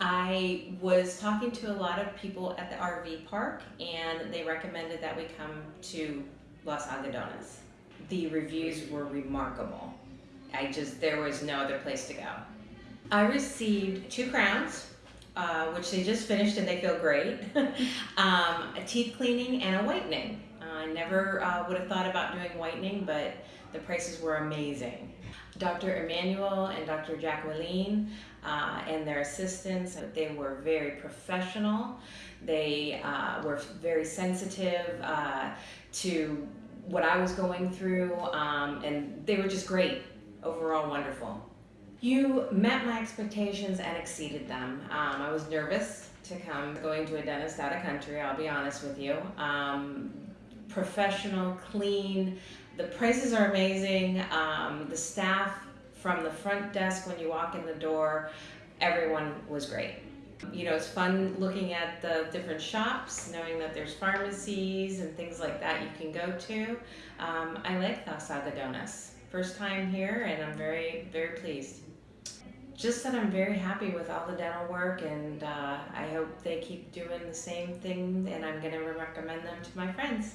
I was talking to a lot of people at the RV park and they recommended that we come to Los Algodones. The reviews were remarkable. I just, there was no other place to go. I received two crowns, uh, which they just finished and they feel great. um, a teeth cleaning and a whitening. I never uh, would have thought about doing whitening, but the prices were amazing. Dr. Emmanuel and Dr. Jacqueline uh, and their assistants, they were very professional. They uh, were very sensitive uh, to what I was going through, um, and they were just great. Overall, wonderful. You met my expectations and exceeded them. Um, I was nervous to come going to a dentist out of country, I'll be honest with you. Um, professional, clean, the prices are amazing. Um, the staff from the front desk when you walk in the door, everyone was great. You know, it's fun looking at the different shops, knowing that there's pharmacies and things like that you can go to. Um, I like Los Algodones. First time here and I'm very, very pleased. Just that I'm very happy with all the dental work and uh, I hope they keep doing the same thing and I'm going to recommend them to my friends.